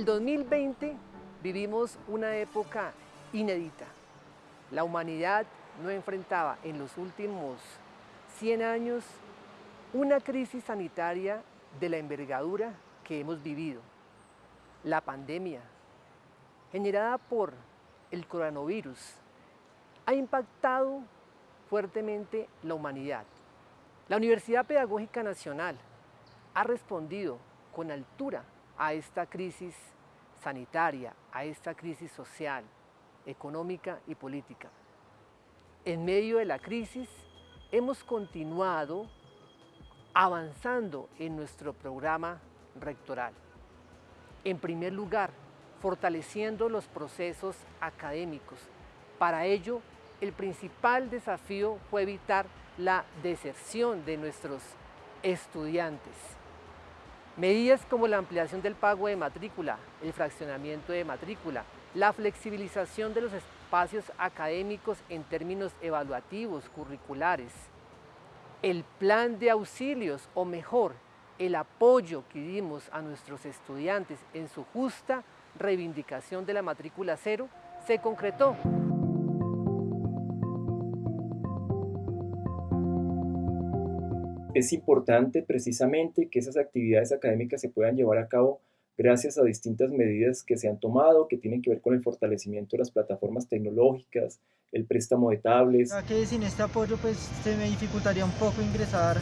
El 2020 vivimos una época inédita. La humanidad no enfrentaba en los últimos 100 años una crisis sanitaria de la envergadura que hemos vivido. La pandemia, generada por el coronavirus, ha impactado fuertemente la humanidad. La Universidad Pedagógica Nacional ha respondido con altura a esta crisis sanitaria, a esta crisis social, económica y política. En medio de la crisis hemos continuado avanzando en nuestro programa rectoral. En primer lugar, fortaleciendo los procesos académicos. Para ello, el principal desafío fue evitar la deserción de nuestros estudiantes. Medidas como la ampliación del pago de matrícula, el fraccionamiento de matrícula, la flexibilización de los espacios académicos en términos evaluativos, curriculares, el plan de auxilios o mejor, el apoyo que dimos a nuestros estudiantes en su justa reivindicación de la matrícula cero se concretó. Es importante precisamente que esas actividades académicas se puedan llevar a cabo gracias a distintas medidas que se han tomado, que tienen que ver con el fortalecimiento de las plataformas tecnológicas, el préstamo de tablets. que sin este apoyo pues se me dificultaría un poco ingresar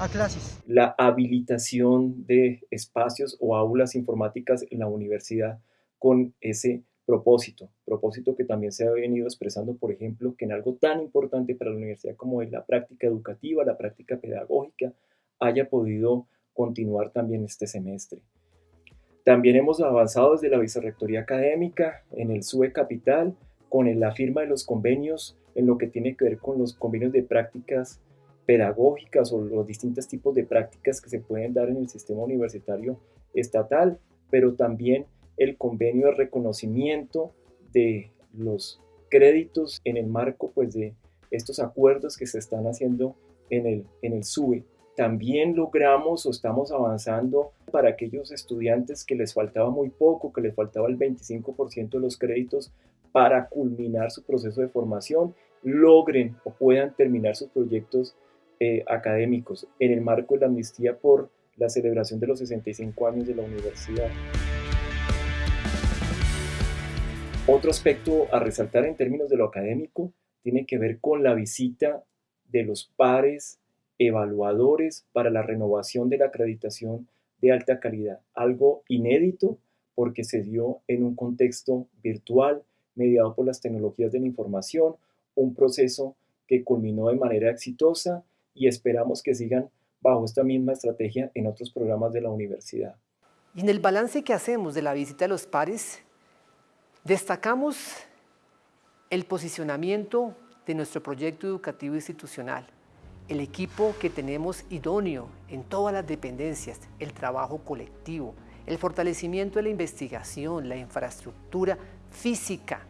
a clases. La habilitación de espacios o aulas informáticas en la universidad con ese propósito, propósito que también se ha venido expresando, por ejemplo, que en algo tan importante para la universidad como es la práctica educativa, la práctica pedagógica, haya podido continuar también este semestre. También hemos avanzado desde la Vicerrectoría Académica en el SUE Capital con la firma de los convenios en lo que tiene que ver con los convenios de prácticas pedagógicas o los distintos tipos de prácticas que se pueden dar en el sistema universitario estatal, pero también el convenio de reconocimiento de los créditos en el marco pues, de estos acuerdos que se están haciendo en el, en el SUE también logramos o estamos avanzando para aquellos estudiantes que les faltaba muy poco, que les faltaba el 25% de los créditos para culminar su proceso de formación, logren o puedan terminar sus proyectos eh, académicos en el marco de la amnistía por la celebración de los 65 años de la universidad. Otro aspecto a resaltar en términos de lo académico tiene que ver con la visita de los pares evaluadores para la renovación de la acreditación de alta calidad, algo inédito porque se dio en un contexto virtual mediado por las tecnologías de la información, un proceso que culminó de manera exitosa y esperamos que sigan bajo esta misma estrategia en otros programas de la universidad. Y en el balance que hacemos de la visita de los pares, destacamos el posicionamiento de nuestro proyecto educativo institucional, el equipo que tenemos idóneo en todas las dependencias, el trabajo colectivo, el fortalecimiento de la investigación, la infraestructura física,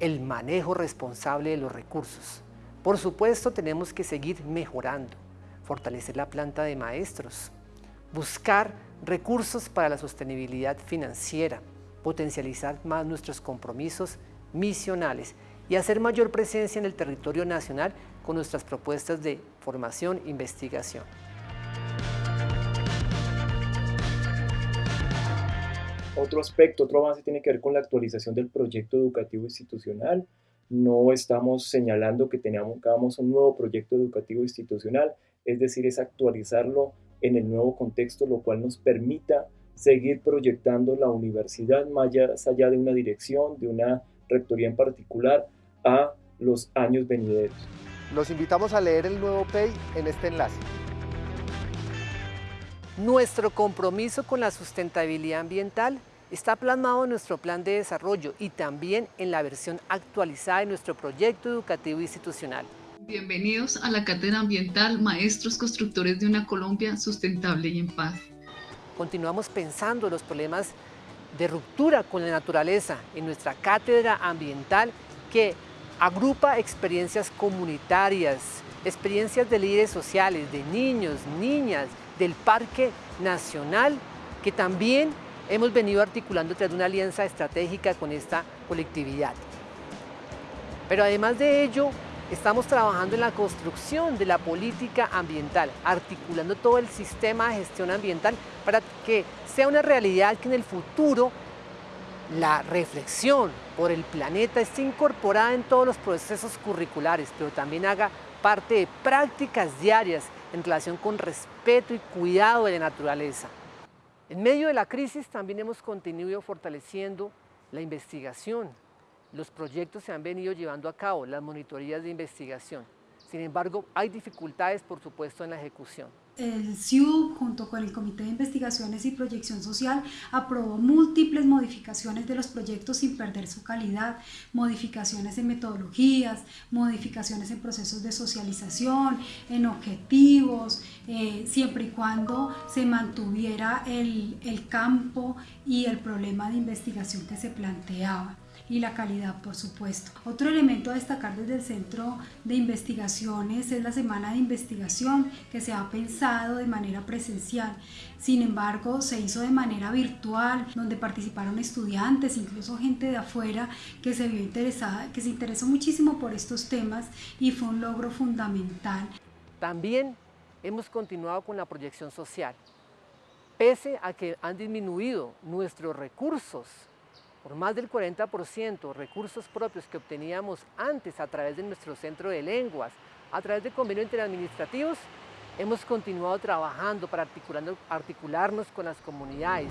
el manejo responsable de los recursos. Por supuesto, tenemos que seguir mejorando, fortalecer la planta de maestros, buscar recursos para la sostenibilidad financiera, potencializar más nuestros compromisos misionales y hacer mayor presencia en el territorio nacional con nuestras propuestas de formación e investigación. Otro aspecto, otro avance tiene que ver con la actualización del proyecto educativo institucional. No estamos señalando que tengamos un nuevo proyecto educativo institucional, es decir, es actualizarlo en el nuevo contexto, lo cual nos permita seguir proyectando la universidad más allá de una dirección, de una rectoría en particular, a los años venideros. Los invitamos a leer el nuevo PEI en este enlace. Nuestro compromiso con la sustentabilidad ambiental está plasmado en nuestro plan de desarrollo y también en la versión actualizada de nuestro proyecto educativo institucional. Bienvenidos a la Cátedra Ambiental Maestros Constructores de una Colombia Sustentable y en Paz. Continuamos pensando en los problemas de ruptura con la naturaleza en nuestra cátedra ambiental que agrupa experiencias comunitarias, experiencias de líderes sociales, de niños, niñas, del Parque Nacional, que también hemos venido articulando tras una alianza estratégica con esta colectividad. Pero además de ello, estamos trabajando en la construcción de la política ambiental, articulando todo el sistema de gestión ambiental para que sea una realidad que en el futuro la reflexión por el planeta esté incorporada en todos los procesos curriculares, pero también haga parte de prácticas diarias en relación con respeto y cuidado de la naturaleza. En medio de la crisis también hemos continuado fortaleciendo la investigación. Los proyectos se han venido llevando a cabo, las monitorías de investigación. Sin embargo, hay dificultades, por supuesto, en la ejecución. El CIU, junto con el Comité de Investigaciones y Proyección Social, aprobó múltiples modificaciones de los proyectos sin perder su calidad, modificaciones en metodologías, modificaciones en procesos de socialización, en objetivos, eh, siempre y cuando se mantuviera el, el campo y el problema de investigación que se planteaba y la calidad, por supuesto. Otro elemento a destacar desde el Centro de Investigaciones es la Semana de Investigación que se ha pensado de manera presencial. Sin embargo, se hizo de manera virtual, donde participaron estudiantes, incluso gente de afuera que se vio interesada, que se interesó muchísimo por estos temas y fue un logro fundamental. También hemos continuado con la proyección social. Pese a que han disminuido nuestros recursos por más del 40% recursos propios que obteníamos antes a través de nuestro centro de lenguas, a través de convenios interadministrativos, hemos continuado trabajando para articularnos con las comunidades.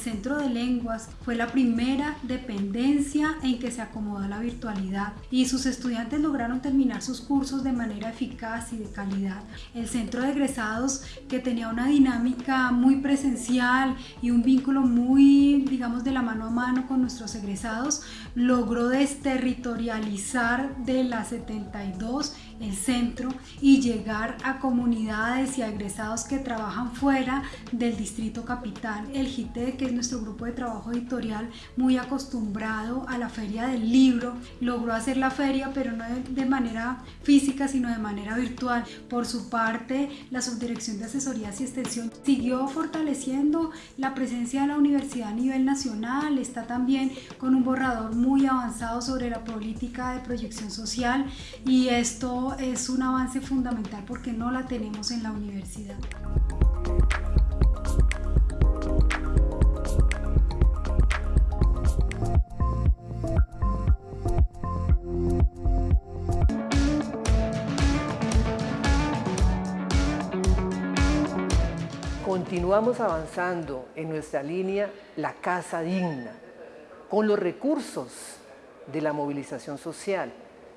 Centro de Lenguas fue la primera dependencia en que se acomodó la virtualidad y sus estudiantes lograron terminar sus cursos de manera eficaz y de calidad. El Centro de Egresados, que tenía una dinámica muy presencial y un vínculo muy, digamos, de la mano a mano con nuestros egresados, logró desterritorializar de las 72 el centro y llegar a comunidades y a egresados que trabajan fuera del distrito capital. El GITE, nuestro grupo de trabajo editorial, muy acostumbrado a la feria del libro, logró hacer la feria, pero no de manera física, sino de manera virtual. Por su parte, la Subdirección de Asesorías y Extensión siguió fortaleciendo la presencia de la universidad a nivel nacional, está también con un borrador muy avanzado sobre la política de proyección social y esto es un avance fundamental porque no la tenemos en la universidad. Continuamos avanzando en nuestra línea La Casa Digna, con los recursos de la movilización social,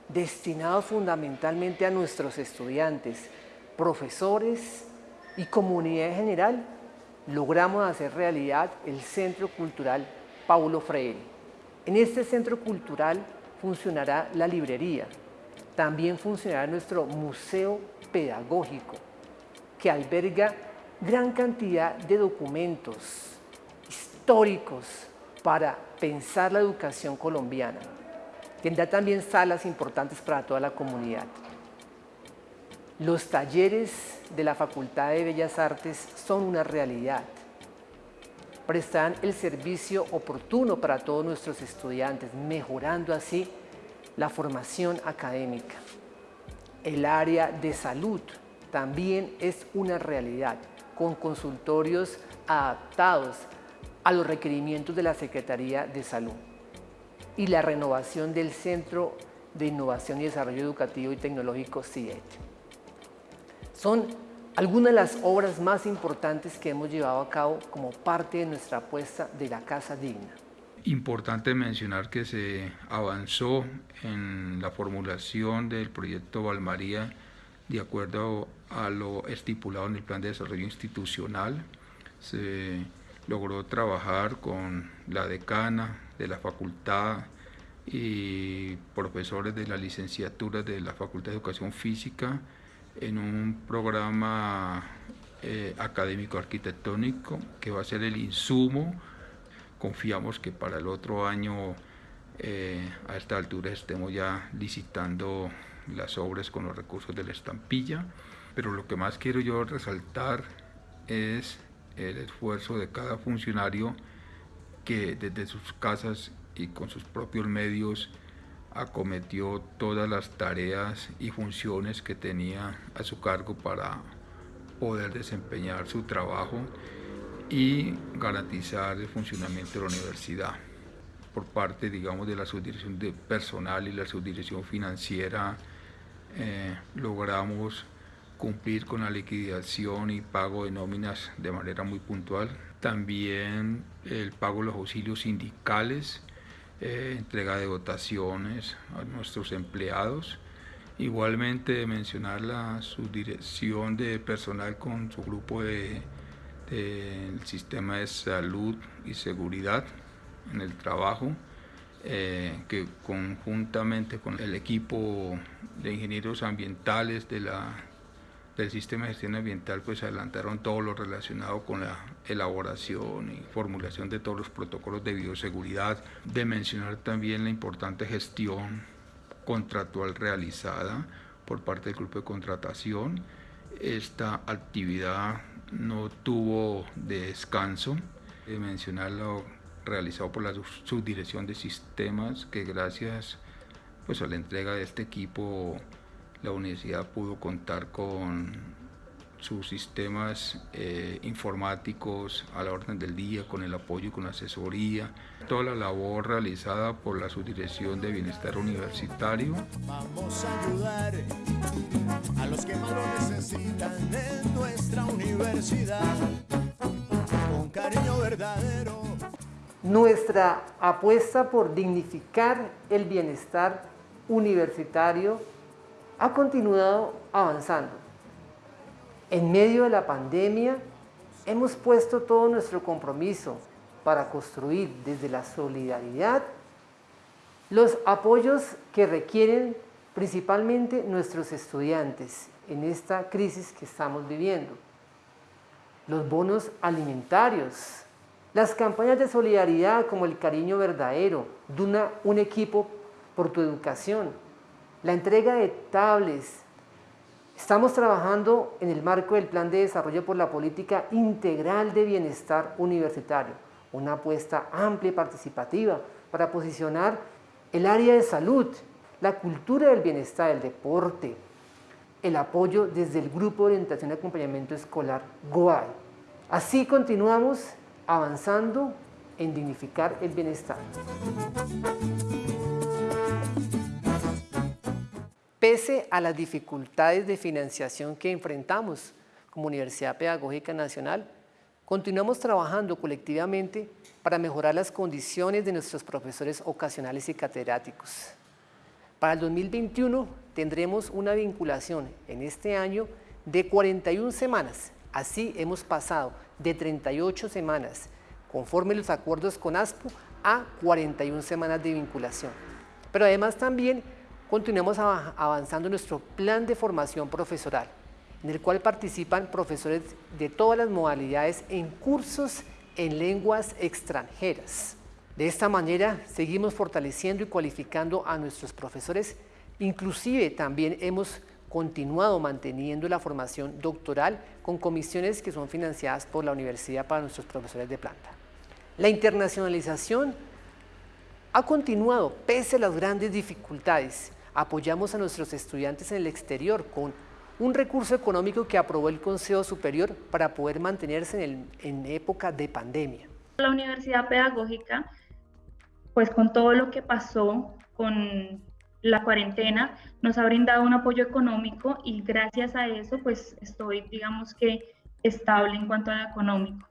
destinado fundamentalmente a nuestros estudiantes, profesores y comunidad en general, logramos hacer realidad el Centro Cultural Paulo Freire. En este centro cultural funcionará la librería, también funcionará nuestro museo pedagógico, que alberga gran cantidad de documentos históricos para pensar la educación colombiana. Tendrá también salas importantes para toda la comunidad. Los talleres de la Facultad de Bellas Artes son una realidad. Prestarán el servicio oportuno para todos nuestros estudiantes, mejorando así la formación académica. El área de salud también es una realidad, con consultorios adaptados a los requerimientos de la Secretaría de Salud y la renovación del Centro de Innovación y Desarrollo Educativo y Tecnológico CIET. Son algunas de las obras más importantes que hemos llevado a cabo como parte de nuestra apuesta de la Casa Digna. Importante mencionar que se avanzó en la formulación del proyecto Valmaría de acuerdo a lo estipulado en el Plan de Desarrollo Institucional. Se logró trabajar con la decana, de la facultad y profesores de la licenciatura de la Facultad de Educación Física en un programa eh, académico arquitectónico que va a ser el insumo. Confiamos que para el otro año eh, a esta altura estemos ya licitando las obras con los recursos de la estampilla Pero lo que más quiero yo resaltar es el esfuerzo de cada funcionario que desde sus casas y con sus propios medios acometió todas las tareas y funciones que tenía a su cargo para poder desempeñar su trabajo y garantizar el funcionamiento de la universidad. Por parte, digamos, de la subdirección de personal y la subdirección financiera, eh, logramos cumplir con la liquidación y pago de nóminas de manera muy puntual. También el pago de los auxilios sindicales, eh, entrega de dotaciones a nuestros empleados. Igualmente mencionar la subdirección de personal con su grupo del de, sistema de salud y seguridad en el trabajo, eh, que conjuntamente con el equipo de ingenieros ambientales de la del sistema de gestión ambiental pues adelantaron todo lo relacionado con la elaboración y formulación de todos los protocolos de bioseguridad, de mencionar también la importante gestión contractual realizada por parte del grupo de contratación. Esta actividad no tuvo descanso, de mencionar lo realizado por la subdirección de sistemas que gracias pues a la entrega de este equipo la universidad pudo contar con sus sistemas eh, informáticos a la orden del día, con el apoyo y con la asesoría, toda la labor realizada por la Subdirección de Bienestar Universitario. Vamos a ayudar a los que más lo necesitan en nuestra universidad, con cariño verdadero. Nuestra apuesta por dignificar el bienestar universitario ha continuado avanzando. En medio de la pandemia hemos puesto todo nuestro compromiso para construir desde la solidaridad los apoyos que requieren principalmente nuestros estudiantes en esta crisis que estamos viviendo. Los bonos alimentarios, las campañas de solidaridad como el cariño verdadero, de un equipo por tu educación, la entrega de tablets. Estamos trabajando en el marco del Plan de Desarrollo por la Política Integral de Bienestar Universitario, una apuesta amplia y participativa para posicionar el área de salud, la cultura del bienestar, el deporte, el apoyo desde el Grupo de Orientación y Acompañamiento Escolar GOAI. Así continuamos avanzando en dignificar el bienestar. Pese a las dificultades de financiación que enfrentamos como Universidad Pedagógica Nacional, continuamos trabajando colectivamente para mejorar las condiciones de nuestros profesores ocasionales y catedráticos. Para el 2021 tendremos una vinculación en este año de 41 semanas. Así hemos pasado de 38 semanas, conforme los acuerdos con ASPO, a 41 semanas de vinculación. Pero además también continuamos avanzando nuestro plan de formación profesoral, en el cual participan profesores de todas las modalidades en cursos en lenguas extranjeras. De esta manera seguimos fortaleciendo y cualificando a nuestros profesores, inclusive también hemos continuado manteniendo la formación doctoral con comisiones que son financiadas por la universidad para nuestros profesores de planta. La internacionalización ha continuado pese a las grandes dificultades apoyamos a nuestros estudiantes en el exterior con un recurso económico que aprobó el Consejo Superior para poder mantenerse en, en época de pandemia. La Universidad Pedagógica, pues con todo lo que pasó con la cuarentena, nos ha brindado un apoyo económico y gracias a eso pues estoy digamos que estable en cuanto a lo económico.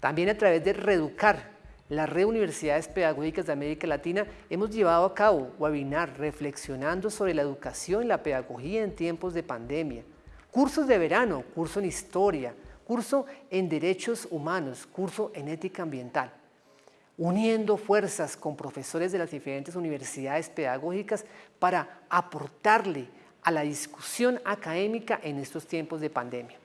También a través de Reeducar, la Red Universidades Pedagógicas de América Latina hemos llevado a cabo webinar reflexionando sobre la educación y la pedagogía en tiempos de pandemia, cursos de verano, curso en historia, curso en derechos humanos, curso en ética ambiental, uniendo fuerzas con profesores de las diferentes universidades pedagógicas para aportarle a la discusión académica en estos tiempos de pandemia.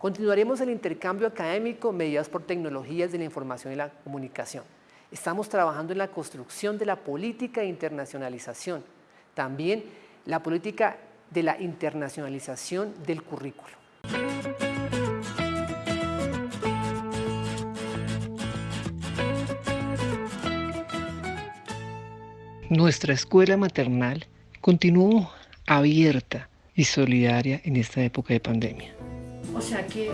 Continuaremos el intercambio académico mediados por tecnologías de la información y la comunicación. Estamos trabajando en la construcción de la política de internacionalización, también la política de la internacionalización del currículo. Nuestra escuela maternal continuó abierta y solidaria en esta época de pandemia. O sea que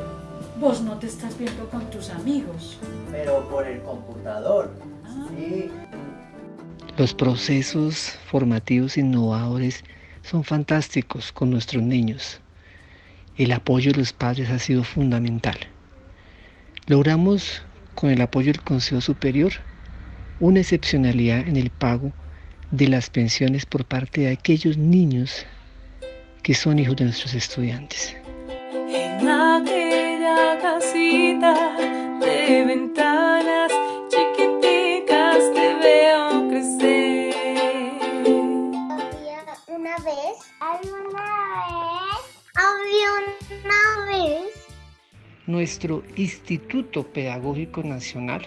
vos no te estás viendo con tus amigos. Pero por el computador. Ah. Sí. Los procesos formativos innovadores son fantásticos con nuestros niños. El apoyo de los padres ha sido fundamental. Logramos, con el apoyo del Consejo Superior, una excepcionalidad en el pago de las pensiones por parte de aquellos niños que son hijos de nuestros estudiantes. En aquella casita de ventanas nuestro Instituto Pedagógico Nacional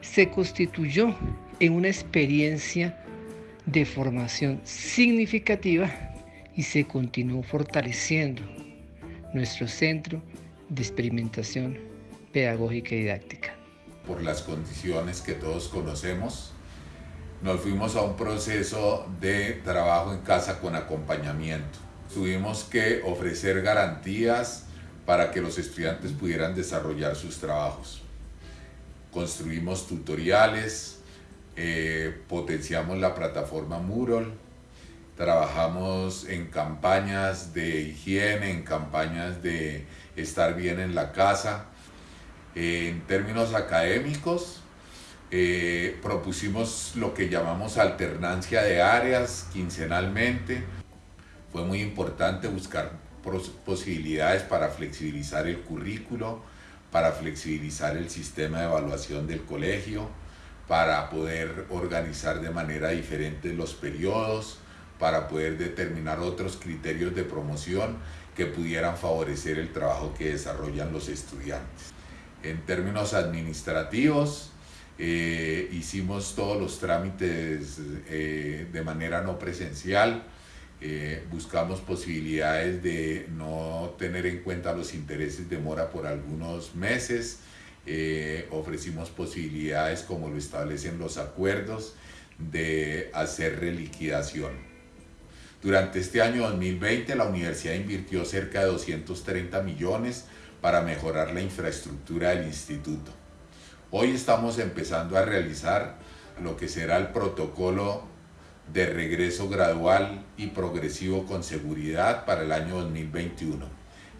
se constituyó en una experiencia de formación significativa y se continuó fortaleciendo nuestro centro de experimentación pedagógica y didáctica. Por las condiciones que todos conocemos, nos fuimos a un proceso de trabajo en casa con acompañamiento. Tuvimos que ofrecer garantías para que los estudiantes pudieran desarrollar sus trabajos. Construimos tutoriales, eh, potenciamos la plataforma Mural, trabajamos en campañas de higiene, en campañas de estar bien en la casa. en términos académicos, eh, propusimos lo que llamamos alternancia de áreas quincenalmente. Fue muy importante buscar posibilidades para flexibilizar el currículo, para flexibilizar el sistema de evaluación del colegio, para poder organizar de manera diferente los periodos, para poder determinar otros criterios de promoción que pudieran favorecer el trabajo que desarrollan los estudiantes. En términos administrativos, eh, hicimos todos los trámites eh, de manera no presencial, eh, buscamos posibilidades de no tener en cuenta los intereses de mora por algunos meses, ofrecimos posibilidades como lo establecen los acuerdos de hacer reliquidación. Durante este año 2020 la universidad invirtió cerca de 230 millones para mejorar la infraestructura del instituto. Hoy estamos empezando a realizar lo que será el protocolo de regreso gradual y progresivo con seguridad para el año 2021.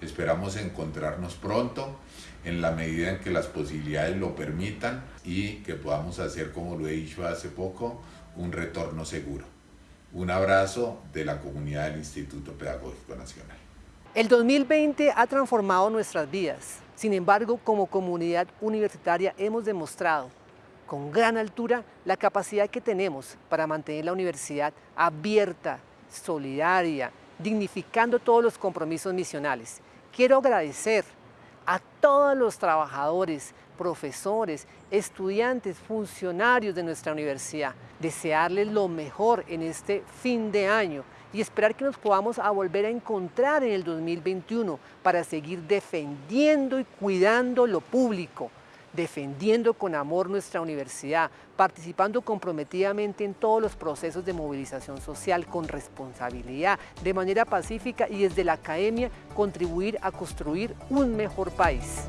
Esperamos encontrarnos pronto en la medida en que las posibilidades lo permitan y que podamos hacer, como lo he dicho hace poco, un retorno seguro. Un abrazo de la comunidad del Instituto Pedagógico Nacional. El 2020 ha transformado nuestras vidas. Sin embargo, como comunidad universitaria hemos demostrado con gran altura la capacidad que tenemos para mantener la universidad abierta, solidaria, dignificando todos los compromisos misionales. Quiero agradecer a todos los trabajadores, profesores, estudiantes, funcionarios de nuestra universidad, desearles lo mejor en este fin de año y esperar que nos podamos a volver a encontrar en el 2021 para seguir defendiendo y cuidando lo público, defendiendo con amor nuestra universidad, participando comprometidamente en todos los procesos de movilización social con responsabilidad, de manera pacífica y desde la academia contribuir a construir un mejor país.